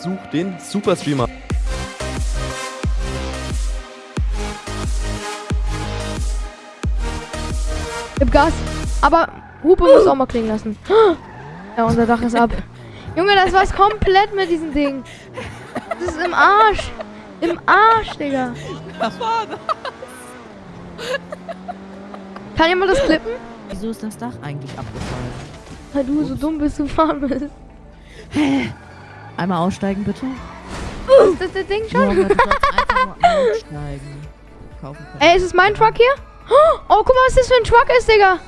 sucht den Superstreamer. Gib Gas. Aber Hupe muss auch mal klingen lassen. Ja, unser Dach ist ab. Junge, das war's komplett mit diesem Ding. Das ist im Arsch. Im Arsch, Digga. Was war das? Kann jemand das klippen? Wieso ist das Dach eigentlich abgefallen? Weil du so dumm bist, du fahren bist. Einmal aussteigen, bitte. Ist das der Ding schon? Nur aussteigen. Kaufen können. Ey, ist es mein Truck hier? Oh, guck mal, was das für ein Truck ist, Digga.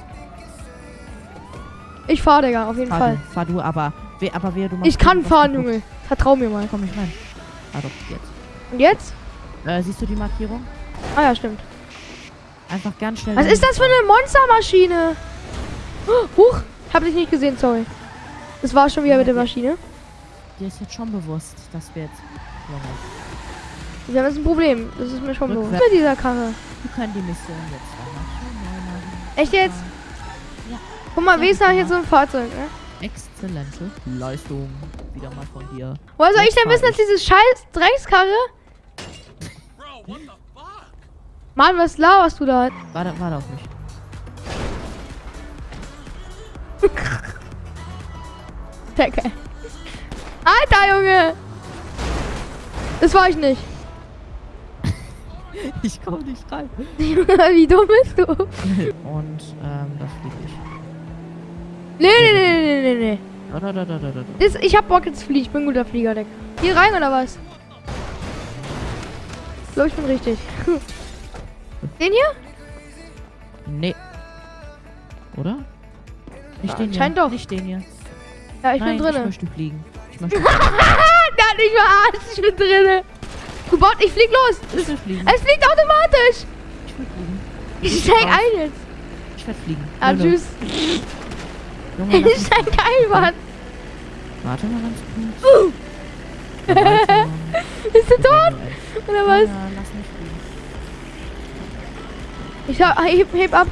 Ich fahr, Digga, auf jeden fahr Fall. Du, fahr du, aber, we, aber wer du machst. Ich kann fahren. Junge. Vertrau mir mal. Komm nicht rein. Ah doch, jetzt. Und jetzt? Äh, siehst du die Markierung? Ah ja, stimmt. Einfach ganz schnell. Was ist das für eine Monstermaschine? Huch, hab dich nicht gesehen, sorry. Das war schon wieder mit der Maschine. Dir ist jetzt schon bewusst, dass wir jetzt. Wir haben jetzt ein Problem. Das ist mir schon bewusst. Rückwärts. Mit dieser Karre. wir können die Mission jetzt machen. Echt jetzt? Ja. Guck mal, Ja, habe ich guck jetzt so ein Fahrzeug, ne? Exzellente Leistung. Wieder mal von dir. Woher soll ich denn wissen, dass diese scheiß Dreckskarre... Mann, was laberst du da? Warte, warte auf mich. Decke. Alter, Junge! Das war ich nicht. Ich komm nicht rein. Wie dumm bist du? Und, ähm, das fliege ich. Nee, nee, nee, nee, nee, nee. Da, da, da, da, da, da. Das, ich hab Bock jetzt fliegen. Ich bin ein guter Flieger, Deck. Hier rein oder was? Ich glaube, ich bin richtig. Den hier? Nee. Oder? Nicht Ja, den hier. doch. Nicht den hier. Ja, ich Nein, bin ich drinne. möchte fliegen. Möchte Der hat mich verarscht. Ich bin drinne. Du Bot, ich flieg los. Es fliegt automatisch. Ich will fliegen. Ich steig ein jetzt. Ich werde fliegen. Ah, Lolo. tschüss. Junge, Ich steig ein, Mann. Warte mal ganz kurz. Mal. Ich bin tot? Oder was? Ja, lass mich fliegen. Ich hab, heb, heb ab.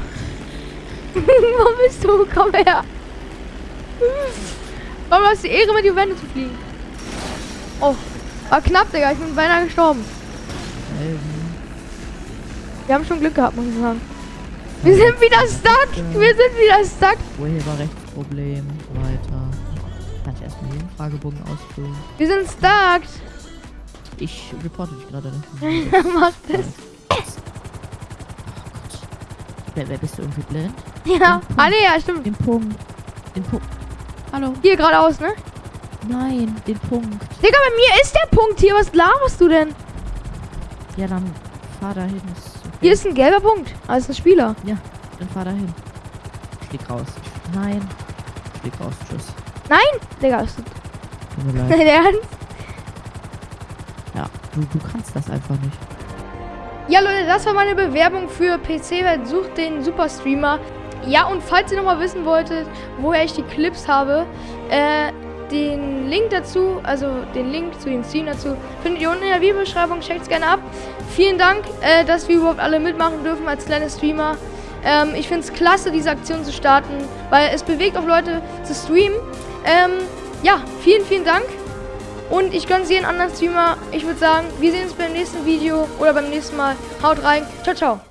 Wo bist du? Komm her. Warum hast du die Ehre, mit die Wände zu fliegen? Oh, war knapp, Digga. Ich bin beinahe gestorben. Wir haben schon Glück gehabt, muss ich sagen. Wir sind wieder stuck. Wir sind wieder stuck. Urheberrechtsproblem. Weiter. Kann ich erstmal jeden Fragebogen ausfüllen? Wir sind stuck. Ich reporte dich gerade nicht. Mach das. Wer, wer bist du irgendwie blind? Ja. Ah, nee, ja, stimmt. Den Punkt. Den Punkt. Hallo? Hier geradeaus, ne? Nein, den Punkt. Digga, bei mir ist der Punkt hier. Was laberst du denn? Ja, dann fahr dahin. Ist okay. Hier ist ein gelber Punkt. Ah, ist ein Spieler. Ja, dann fahr dahin. Ich flieg raus. Nein. Ich flieg raus. Tschüss. Nein, Digga. Ist Tut mir leid. dein Ernst? Ja, du, du kannst das einfach nicht. Ja, Leute, das war meine Bewerbung für PC. Welt Sucht den Superstreamer. Ja, und falls ihr nochmal wissen wolltet, woher ich die Clips habe, äh, den Link dazu, also den Link zu den Stream dazu, findet ihr unten in der Videobeschreibung. Checkt's gerne ab. Vielen Dank, äh, dass wir überhaupt alle mitmachen dürfen als kleine Streamer. Ähm, ich finde es klasse, diese Aktion zu starten, weil es bewegt auch Leute zu streamen. Ähm, ja, vielen, vielen Dank. Und ich gönne jeden anderen Streamer. Ich würde sagen, wir sehen uns beim nächsten Video oder beim nächsten Mal. Haut rein. Ciao, ciao.